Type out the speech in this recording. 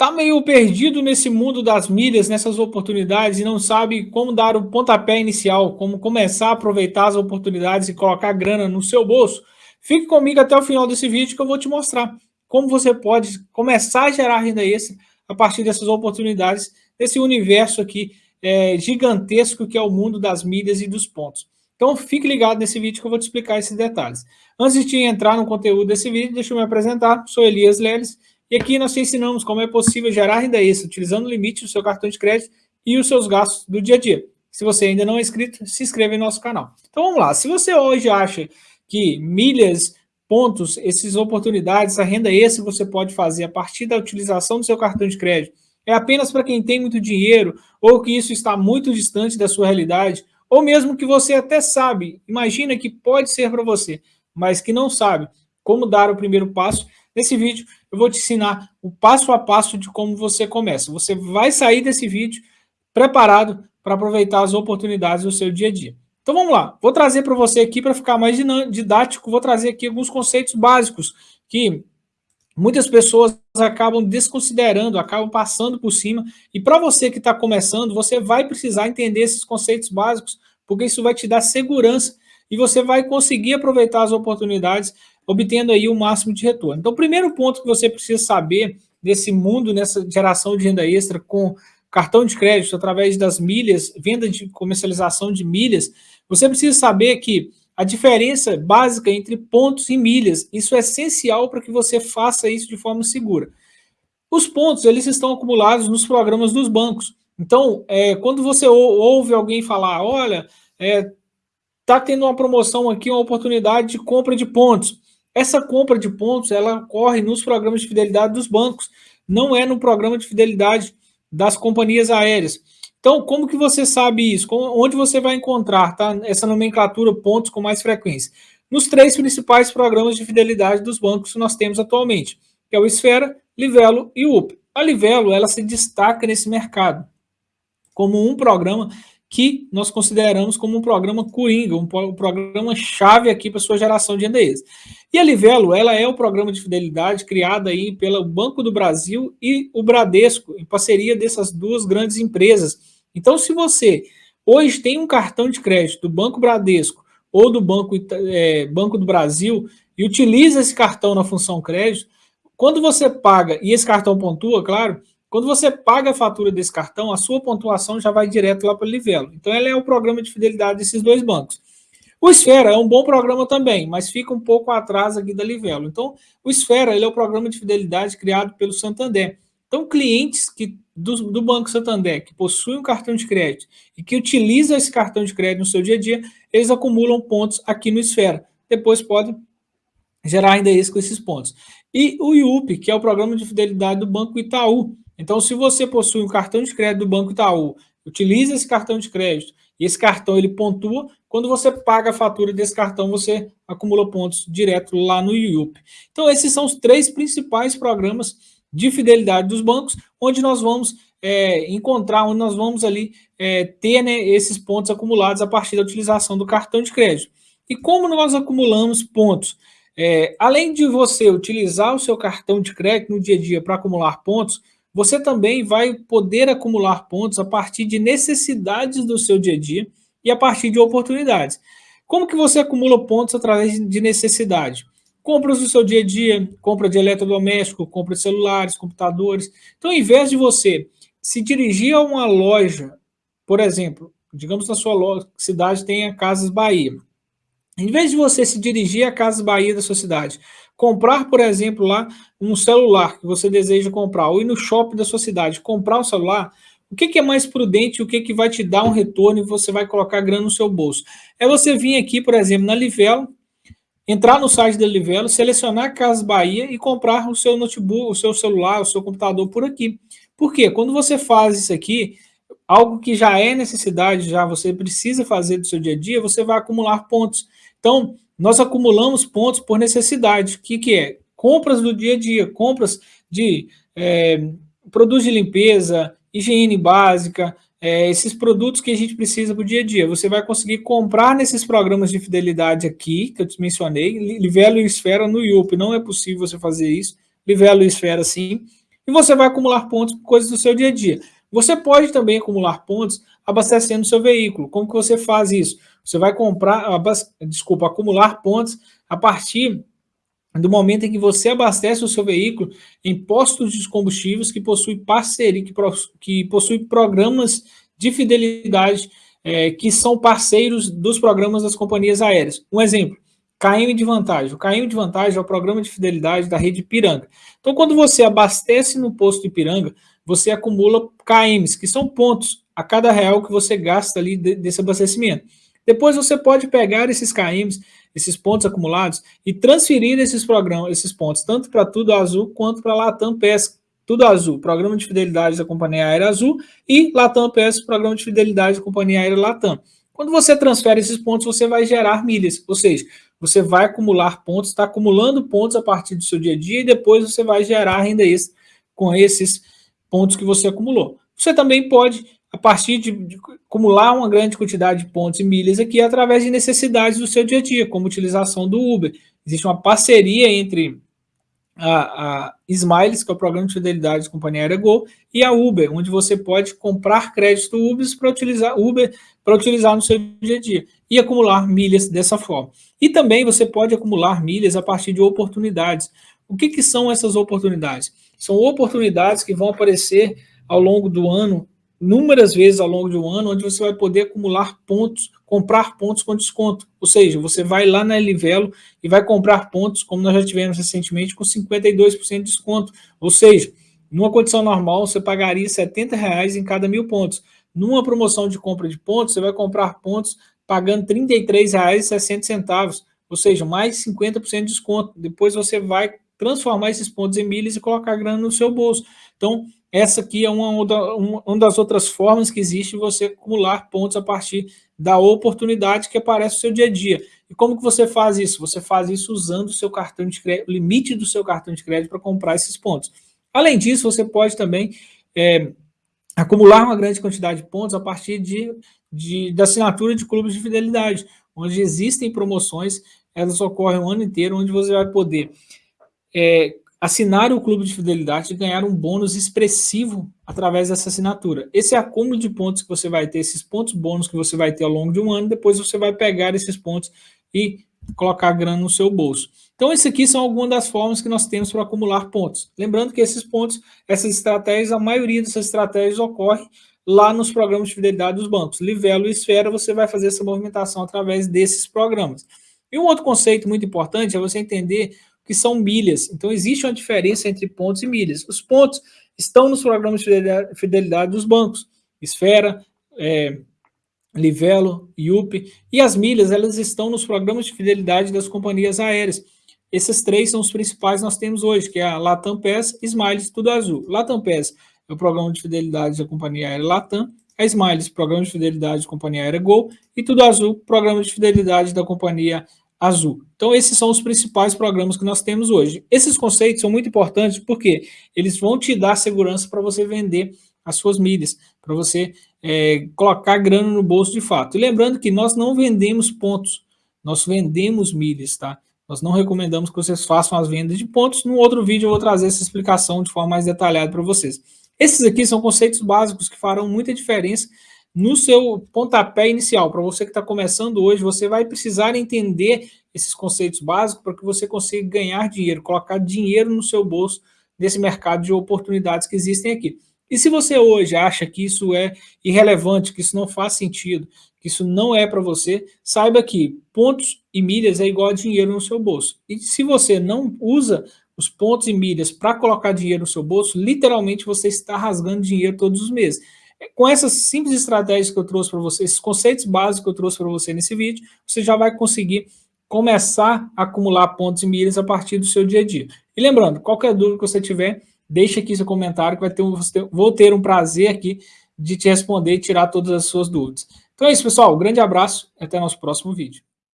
Está meio perdido nesse mundo das milhas, nessas oportunidades e não sabe como dar o pontapé inicial, como começar a aproveitar as oportunidades e colocar grana no seu bolso? Fique comigo até o final desse vídeo que eu vou te mostrar como você pode começar a gerar renda extra a partir dessas oportunidades, desse universo aqui é, gigantesco que é o mundo das milhas e dos pontos. Então fique ligado nesse vídeo que eu vou te explicar esses detalhes. Antes de entrar no conteúdo desse vídeo, deixa eu me apresentar, sou Elias Leles, e aqui nós te ensinamos como é possível gerar renda extra utilizando o limite do seu cartão de crédito e os seus gastos do dia a dia. Se você ainda não é inscrito, se inscreva em nosso canal. Então vamos lá, se você hoje acha que milhas, pontos, essas oportunidades, essa renda extra você pode fazer a partir da utilização do seu cartão de crédito, é apenas para quem tem muito dinheiro, ou que isso está muito distante da sua realidade, ou mesmo que você até sabe, imagina que pode ser para você, mas que não sabe como dar o primeiro passo, Nesse vídeo eu vou te ensinar o passo a passo de como você começa. Você vai sair desse vídeo preparado para aproveitar as oportunidades do seu dia a dia. Então vamos lá, vou trazer para você aqui, para ficar mais didático, vou trazer aqui alguns conceitos básicos que muitas pessoas acabam desconsiderando, acabam passando por cima, e para você que está começando, você vai precisar entender esses conceitos básicos, porque isso vai te dar segurança e você vai conseguir aproveitar as oportunidades obtendo aí o máximo de retorno. Então, o primeiro ponto que você precisa saber desse mundo, nessa geração de renda extra com cartão de crédito, através das milhas, venda de comercialização de milhas, você precisa saber que a diferença básica entre pontos e milhas, isso é essencial para que você faça isso de forma segura. Os pontos, eles estão acumulados nos programas dos bancos. Então, é, quando você ouve alguém falar, olha, é, tá tendo uma promoção aqui, uma oportunidade de compra de pontos. Essa compra de pontos, ela ocorre nos programas de fidelidade dos bancos, não é no programa de fidelidade das companhias aéreas. Então, como que você sabe isso? Onde você vai encontrar tá, essa nomenclatura pontos com mais frequência? Nos três principais programas de fidelidade dos bancos que nós temos atualmente, que é o Esfera, Livelo e UP. A Livelo, ela se destaca nesse mercado como um programa que nós consideramos como um programa coringa, um, programa chave aqui para sua geração de extra. E a Livelo, ela é o programa de fidelidade criado aí pelo Banco do Brasil e o Bradesco, em parceria dessas duas grandes empresas. Então, se você hoje tem um cartão de crédito do Banco Bradesco ou do Banco, é, Banco do Brasil e utiliza esse cartão na função crédito, quando você paga, e esse cartão pontua, claro, quando você paga a fatura desse cartão, a sua pontuação já vai direto lá para o Livelo. Então, ela é o programa de fidelidade desses dois bancos. O Esfera é um bom programa também, mas fica um pouco atrás aqui da Livelo. Então, o Esfera ele é o programa de fidelidade criado pelo Santander. Então, clientes que, do, do Banco Santander que possuem um cartão de crédito e que utilizam esse cartão de crédito no seu dia a dia, eles acumulam pontos aqui no Esfera. Depois podem gerar ainda isso com esses pontos. E o IUP, que é o programa de fidelidade do Banco Itaú, então, se você possui um cartão de crédito do Banco Itaú, utiliza esse cartão de crédito e esse cartão ele pontua, quando você paga a fatura desse cartão, você acumula pontos direto lá no IUP. Então, esses são os três principais programas de fidelidade dos bancos, onde nós vamos é, encontrar, onde nós vamos ali é, ter né, esses pontos acumulados a partir da utilização do cartão de crédito. E como nós acumulamos pontos? É, além de você utilizar o seu cartão de crédito no dia a dia para acumular pontos, você também vai poder acumular pontos a partir de necessidades do seu dia a dia e a partir de oportunidades. Como que você acumula pontos através de necessidade? Compras do seu dia a dia, compra de eletrodoméstico, compra de celulares, computadores. Então, ao invés de você se dirigir a uma loja, por exemplo, digamos na sua loja, cidade tenha Casas Bahia. Em vez de você se dirigir a Casas Bahia da sua cidade, comprar, por exemplo, lá um celular que você deseja comprar, ou ir no shopping da sua cidade, comprar um celular, o que, que é mais prudente, o que, que vai te dar um retorno e você vai colocar grana no seu bolso? É você vir aqui, por exemplo, na Livelo, entrar no site da Livelo, selecionar Casas Bahia e comprar o seu notebook, o seu celular, o seu computador por aqui. Por quê? Quando você faz isso aqui, algo que já é necessidade, já você precisa fazer do seu dia a dia, você vai acumular pontos. Então, nós acumulamos pontos por necessidade. O que, que é? Compras do dia a dia, compras de é, produtos de limpeza, higiene básica, é, esses produtos que a gente precisa para o dia a dia. Você vai conseguir comprar nesses programas de fidelidade aqui, que eu te mencionei, Livelo e Esfera no IUP. Não é possível você fazer isso. Livelo e Esfera sim. E você vai acumular pontos por coisas do seu dia a dia. Você pode também acumular pontos abastecendo seu veículo. Como que você faz isso? Você vai comprar, desculpa, acumular pontos a partir do momento em que você abastece o seu veículo em postos de combustíveis que possuem parceria, que, que possuem programas de fidelidade é, que são parceiros dos programas das companhias aéreas. Um exemplo, KM de vantagem. O KM de vantagem é o programa de fidelidade da rede Piranga. Então, quando você abastece no posto de Piranga, você acumula KMs, que são pontos a cada real que você gasta ali desse abastecimento. Depois você pode pegar esses KMs, esses pontos acumulados, e transferir esses programas, esses pontos, tanto para Tudo Azul quanto para Latam Pesca. Tudo Azul, programa de fidelidade da Companhia Aérea Azul, e Latam Pesca, programa de fidelidade da Companhia Aérea Latam. Quando você transfere esses pontos, você vai gerar milhas, ou seja, você vai acumular pontos, está acumulando pontos a partir do seu dia a dia, e depois você vai gerar renda extra com esses pontos que você acumulou. Você também pode a partir de, de, acumular uma grande quantidade de pontos e milhas aqui através de necessidades do seu dia a dia, como utilização do Uber. Existe uma parceria entre a, a Smiles, que é o programa de fidelidade da companhia aérea Gol, e a Uber, onde você pode comprar crédito Uber para utilizar Uber para utilizar no seu dia a dia e acumular milhas dessa forma. E também você pode acumular milhas a partir de oportunidades. O que, que são essas oportunidades? São oportunidades que vão aparecer ao longo do ano inúmeras vezes ao longo de um ano, onde você vai poder acumular pontos, comprar pontos com desconto. Ou seja, você vai lá na Livelo e vai comprar pontos, como nós já tivemos recentemente, com 52% de desconto. Ou seja, numa condição normal, você pagaria 70 reais em cada mil pontos. Numa promoção de compra de pontos, você vai comprar pontos pagando R$ 33,60, ou seja, mais 50% de desconto. Depois você vai transformar esses pontos em milhas e colocar grana no seu bolso. Então, essa aqui é uma, uma, uma das outras formas que existe você acumular pontos a partir da oportunidade que aparece no seu dia a dia. E como que você faz isso? Você faz isso usando o seu cartão de crédito, o limite do seu cartão de crédito para comprar esses pontos. Além disso, você pode também é, acumular uma grande quantidade de pontos a partir de, de, da assinatura de clubes de fidelidade, onde existem promoções, elas ocorrem o ano inteiro, onde você vai poder é, assinar o clube de fidelidade e ganhar um bônus expressivo através dessa assinatura. Esse acúmulo de pontos que você vai ter, esses pontos bônus que você vai ter ao longo de um ano, depois você vai pegar esses pontos e colocar grana no seu bolso. Então, esses aqui são algumas das formas que nós temos para acumular pontos. Lembrando que esses pontos, essas estratégias, a maioria dessas estratégias ocorre lá nos programas de fidelidade dos bancos. Livelo e Esfera, você vai fazer essa movimentação através desses programas. E um outro conceito muito importante é você entender que são milhas. Então, existe uma diferença entre pontos e milhas. Os pontos estão nos programas de fidelidade dos bancos, Esfera, é, Livelo, IUP, e as milhas, elas estão nos programas de fidelidade das companhias aéreas. Esses três são os principais que nós temos hoje, que é a Latam PES, Smiles, Tudo Azul. Latam PES é o programa de fidelidade da companhia aérea Latam, a Smiles, programa de fidelidade da companhia aérea Gol, e Tudo Azul, programa de fidelidade da companhia azul. Então, esses são os principais programas que nós temos hoje. Esses conceitos são muito importantes porque eles vão te dar segurança para você vender as suas milhas, para você é, colocar grana no bolso de fato. E lembrando que nós não vendemos pontos, nós vendemos milhas, tá? Nós não recomendamos que vocês façam as vendas de pontos. No outro vídeo eu vou trazer essa explicação de forma mais detalhada para vocês. Esses aqui são conceitos básicos que farão muita diferença no seu pontapé inicial, para você que está começando hoje, você vai precisar entender esses conceitos básicos para que você consiga ganhar dinheiro, colocar dinheiro no seu bolso nesse mercado de oportunidades que existem aqui. E se você hoje acha que isso é irrelevante, que isso não faz sentido, que isso não é para você, saiba que pontos e milhas é igual a dinheiro no seu bolso. E se você não usa os pontos e milhas para colocar dinheiro no seu bolso, literalmente você está rasgando dinheiro todos os meses. Com essas simples estratégias que eu trouxe para você, esses conceitos básicos que eu trouxe para você nesse vídeo, você já vai conseguir começar a acumular pontos e milhas a partir do seu dia a dia. E lembrando, qualquer dúvida que você tiver, deixe aqui seu comentário, que vai ter um, vou ter um prazer aqui de te responder e tirar todas as suas dúvidas. Então é isso, pessoal. Um grande abraço e até nosso próximo vídeo.